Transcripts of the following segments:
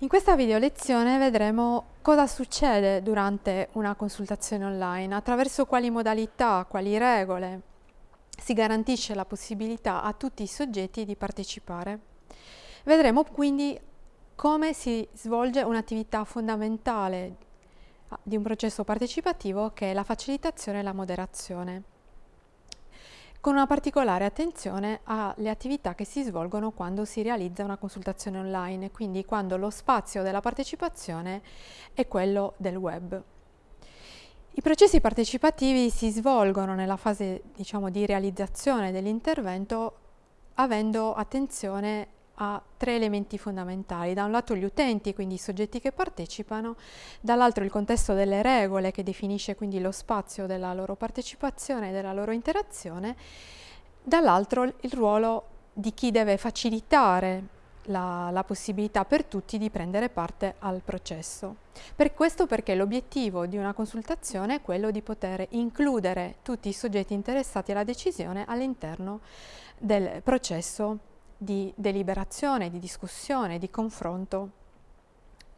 In questa video lezione vedremo cosa succede durante una consultazione online, attraverso quali modalità, quali regole si garantisce la possibilità a tutti i soggetti di partecipare. Vedremo quindi come si svolge un'attività fondamentale di un processo partecipativo che è la facilitazione e la moderazione con una particolare attenzione alle attività che si svolgono quando si realizza una consultazione online, quindi quando lo spazio della partecipazione è quello del web. I processi partecipativi si svolgono nella fase diciamo, di realizzazione dell'intervento avendo attenzione a tre elementi fondamentali. Da un lato gli utenti, quindi i soggetti che partecipano, dall'altro il contesto delle regole che definisce quindi lo spazio della loro partecipazione e della loro interazione, dall'altro il ruolo di chi deve facilitare la, la, possibilità per tutti di prendere parte al processo. Per questo perché l'obiettivo di una consultazione è quello di poter includere tutti i soggetti interessati alla decisione all'interno del processo di deliberazione, di discussione, di confronto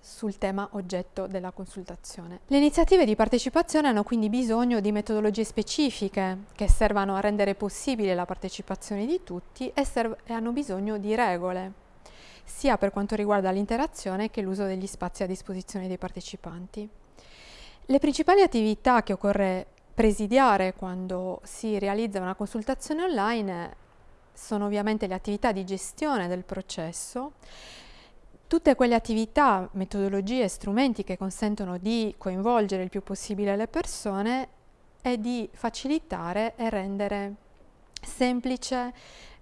sul tema oggetto della consultazione. Le iniziative di partecipazione hanno quindi bisogno di metodologie specifiche che servano a rendere possibile la partecipazione di tutti e, e hanno bisogno di regole, sia per quanto riguarda l'interazione che l'uso degli spazi a disposizione dei partecipanti. Le principali attività che occorre presidiare quando si realizza una consultazione online sono ovviamente le attività di gestione del processo, tutte quelle attività, metodologie strumenti che consentono di coinvolgere il più possibile le persone e di facilitare e rendere semplice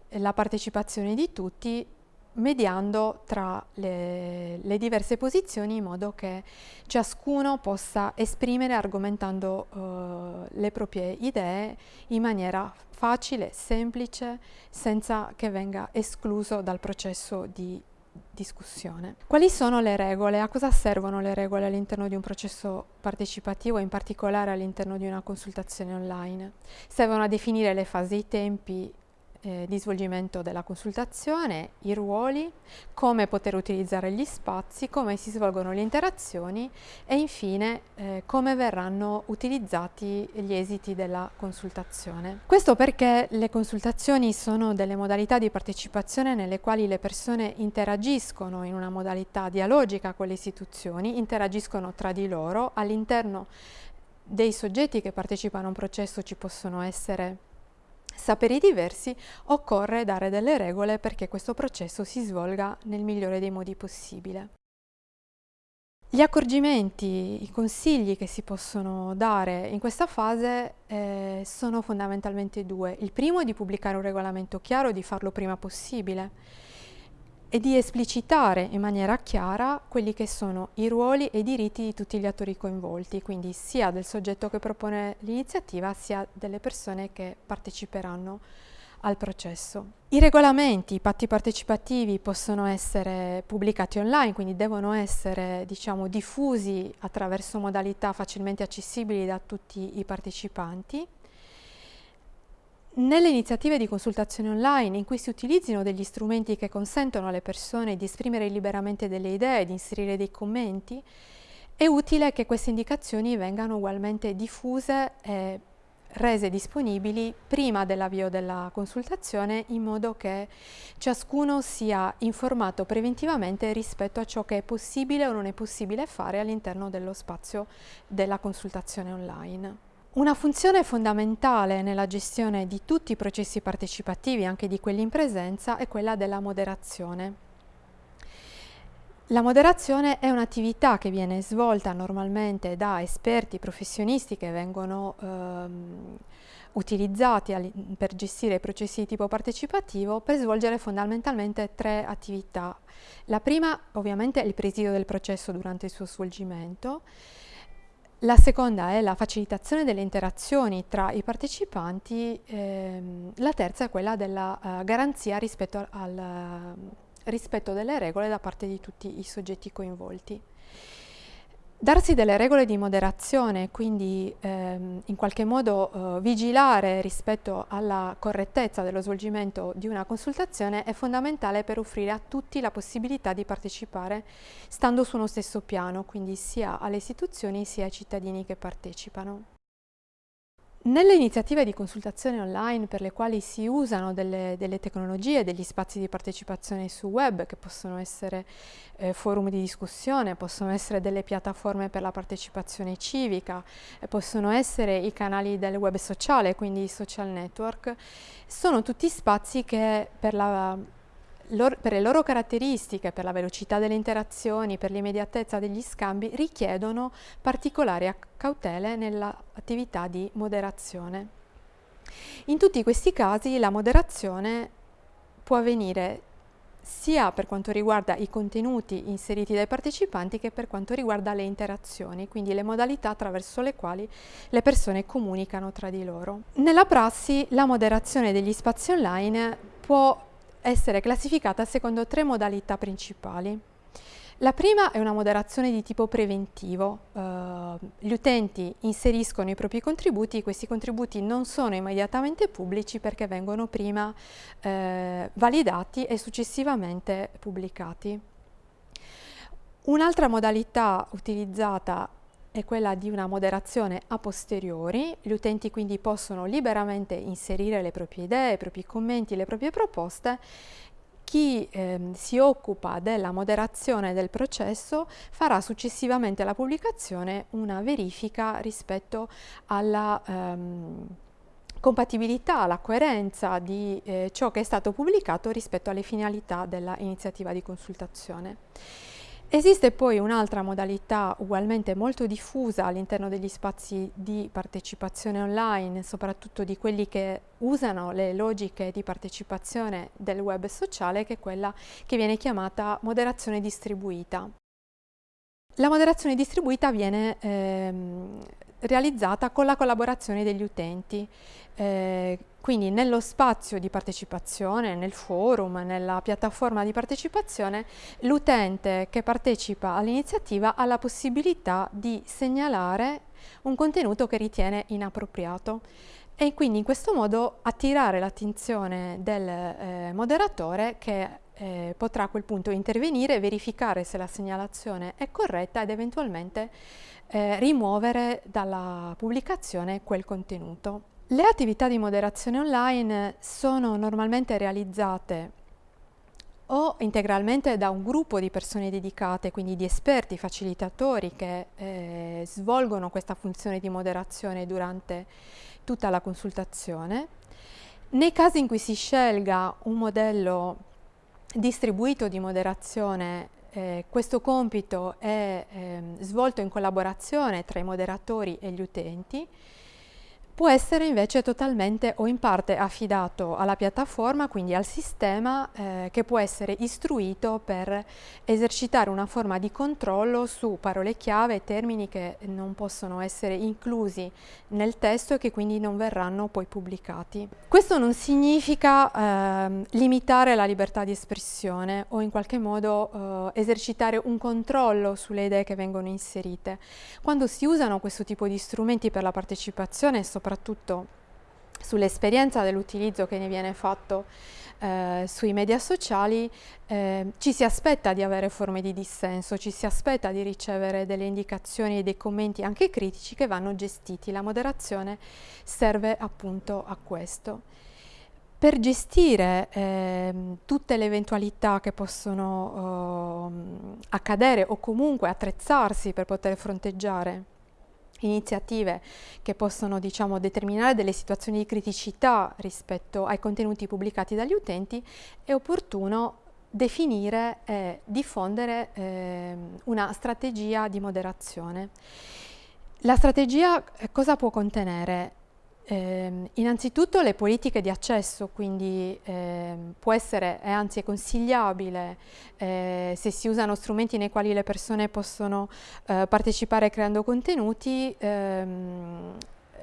la partecipazione di tutti mediando tra le, le, diverse posizioni in modo che ciascuno possa esprimere argomentando uh, le proprie idee in maniera facile, semplice, senza che venga escluso dal processo di discussione. Quali sono le regole? A cosa servono le regole all'interno di un processo partecipativo, in particolare all'interno di una consultazione online? Servono a definire le fasi, i tempi, eh, di svolgimento della consultazione, i ruoli, come poter utilizzare gli spazi, come si svolgono le interazioni e infine eh, come verranno utilizzati gli esiti della consultazione. Questo perché le consultazioni sono delle modalità di partecipazione nelle quali le persone interagiscono in una modalità dialogica con le istituzioni, interagiscono tra di loro, all'interno dei soggetti che partecipano a un processo ci possono essere saperi diversi, occorre dare delle regole perché questo processo si svolga nel migliore dei modi possibile. Gli accorgimenti, i consigli che si possono dare in questa fase eh, sono fondamentalmente due. Il primo è di pubblicare un regolamento chiaro, di farlo prima possibile e di esplicitare in maniera chiara quelli che sono i ruoli e i diritti di tutti gli attori coinvolti, quindi sia del soggetto che propone l'iniziativa sia delle persone che parteciperanno al processo. I regolamenti, i patti partecipativi possono essere pubblicati online, quindi devono essere diciamo, diffusi attraverso modalità facilmente accessibili da tutti i partecipanti nelle iniziative di consultazione online in cui si utilizzino degli strumenti che consentono alle persone di esprimere liberamente delle idee, di inserire dei commenti, è utile che queste indicazioni vengano ugualmente diffuse e rese disponibili prima dell'avvio della consultazione in modo che ciascuno sia informato preventivamente rispetto a ciò che è possibile o non è possibile fare all'interno dello spazio della consultazione online. Una funzione fondamentale nella gestione di tutti i processi partecipativi, anche di quelli in presenza, è quella della moderazione. La moderazione è un'attività che viene svolta normalmente da esperti professionisti che vengono ehm, utilizzati per gestire i processi di tipo partecipativo per svolgere fondamentalmente tre attività. La prima ovviamente è il presidio del processo durante il suo svolgimento, la seconda è la facilitazione delle interazioni tra i partecipanti, ehm, la terza è quella della uh, garanzia rispetto al uh, rispetto delle regole da parte di tutti i soggetti coinvolti. Darsi delle regole di moderazione, quindi ehm, in qualche modo eh, vigilare rispetto alla correttezza dello svolgimento di una consultazione è fondamentale per offrire a tutti la possibilità di partecipare stando su uno stesso piano, quindi sia alle istituzioni sia ai cittadini che partecipano. Nelle iniziative di consultazione online per le quali si usano delle, delle tecnologie, degli spazi di partecipazione su web che possono essere eh, forum di discussione, possono essere delle piattaforme per la partecipazione civica, eh, possono essere i canali del web sociale, quindi i social network, sono tutti spazi che per la per le loro caratteristiche, per la velocità delle interazioni, per l'immediatezza degli scambi, richiedono particolari cautele nell'attività di moderazione. In tutti questi casi la moderazione può avvenire sia per quanto riguarda i contenuti inseriti dai partecipanti che per quanto riguarda le interazioni, quindi le modalità attraverso le quali le persone comunicano tra di loro. Nella prassi la moderazione degli spazi online può essere classificata secondo tre modalità principali. La prima è una moderazione di tipo preventivo. Uh, gli utenti inseriscono i propri contributi, questi contributi non sono immediatamente pubblici perché vengono prima uh, validati e successivamente pubblicati. Un'altra modalità utilizzata è quella di una moderazione a posteriori, gli utenti quindi possono liberamente inserire le proprie idee, i propri commenti, le proprie proposte chi eh, si occupa della moderazione del processo farà successivamente alla pubblicazione una verifica rispetto alla ehm, compatibilità, alla coerenza di eh, ciò che è stato pubblicato rispetto alle finalità dell'iniziativa di consultazione. Esiste poi un'altra modalità ugualmente molto diffusa all'interno degli spazi di partecipazione online, soprattutto di quelli che usano le logiche di partecipazione del web sociale, che è quella che viene chiamata moderazione distribuita. La moderazione distribuita viene ehm, realizzata con la collaborazione degli utenti. Eh, quindi nello spazio di partecipazione, nel forum, nella piattaforma di partecipazione, l'utente che partecipa all'iniziativa ha la possibilità di segnalare un contenuto che ritiene inappropriato e quindi in questo modo attirare l'attenzione del eh, moderatore che eh, potrà a quel punto intervenire, verificare se la segnalazione è corretta ed eventualmente eh, rimuovere dalla pubblicazione quel contenuto. Le attività di moderazione online sono normalmente realizzate o integralmente da un gruppo di persone dedicate, quindi di esperti, facilitatori che eh, svolgono questa funzione di moderazione durante tutta la consultazione. Nei casi in cui si scelga un modello distribuito di moderazione, eh, questo compito è eh, svolto in collaborazione tra i moderatori e gli utenti può essere invece totalmente o in parte affidato alla piattaforma, quindi al sistema eh, che può essere istruito per esercitare una forma di controllo su parole chiave e termini che non possono essere inclusi nel testo e che quindi non verranno poi pubblicati. Questo non significa eh, limitare la libertà di espressione o in qualche modo eh, esercitare un controllo sulle idee che vengono inserite. Quando si usano questo tipo di strumenti per la partecipazione, soprattutto sull'esperienza dell'utilizzo che ne viene fatto eh, sui media sociali, eh, ci si aspetta di avere forme di dissenso, ci si aspetta di ricevere delle indicazioni e dei commenti anche critici che vanno gestiti. La moderazione serve appunto a questo. Per gestire eh, tutte le eventualità che possono eh, accadere o comunque attrezzarsi per poter fronteggiare iniziative che possono diciamo, determinare delle situazioni di criticità rispetto ai contenuti pubblicati dagli utenti, è opportuno definire e diffondere eh, una strategia di moderazione. La strategia eh, cosa può contenere? Eh, innanzitutto le politiche di accesso, quindi eh, può essere, e anzi è consigliabile, eh, se si usano strumenti nei quali le persone possono eh, partecipare creando contenuti, ehm,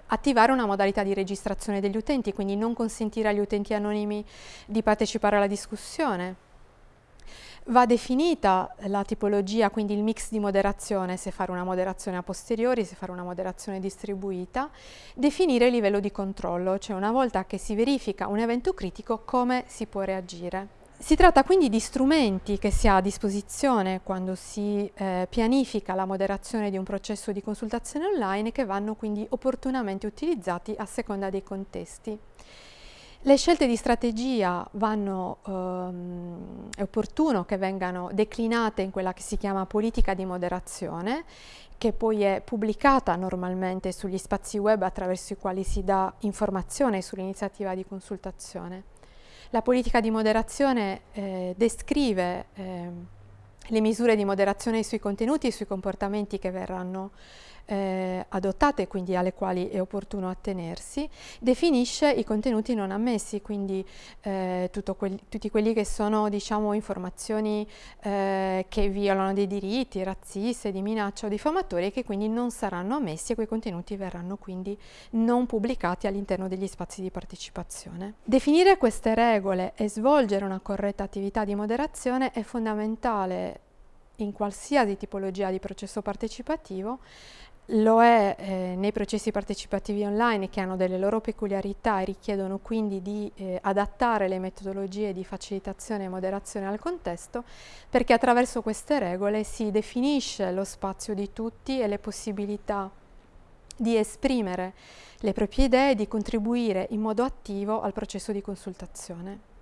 attivare una modalità di registrazione degli utenti, quindi non consentire agli utenti anonimi di partecipare alla discussione. Va definita la tipologia, quindi il mix di moderazione, se fare una moderazione a posteriori, se fare una moderazione distribuita, definire il livello di controllo, cioè una volta che si verifica un evento critico come si può reagire. Si tratta quindi di strumenti che si ha a disposizione quando si eh, pianifica la moderazione di un processo di consultazione online che vanno quindi opportunamente utilizzati a seconda dei contesti. Le scelte di strategia vanno, ehm, è opportuno che vengano declinate in quella che si chiama politica di moderazione, che poi è pubblicata normalmente sugli spazi web attraverso i quali si dà informazione sull'iniziativa di consultazione. La politica di moderazione eh, descrive eh, le misure di moderazione sui contenuti e sui comportamenti che verranno eh, adottate, quindi alle quali è opportuno attenersi, definisce i contenuti non ammessi, quindi eh, quelli, tutti quelli che sono diciamo, informazioni eh, che violano dei diritti razziste, di minaccia o diffamatori che quindi non saranno ammessi e quei contenuti verranno quindi non pubblicati all'interno degli spazi di partecipazione. Definire queste regole e svolgere una corretta attività di moderazione è fondamentale in qualsiasi tipologia di processo partecipativo lo è eh, nei processi partecipativi online che hanno delle loro peculiarità e richiedono quindi di eh, adattare le metodologie di facilitazione e moderazione al contesto, perché attraverso queste regole si definisce lo spazio di tutti e le possibilità di esprimere le proprie idee e di contribuire in modo attivo al processo di consultazione.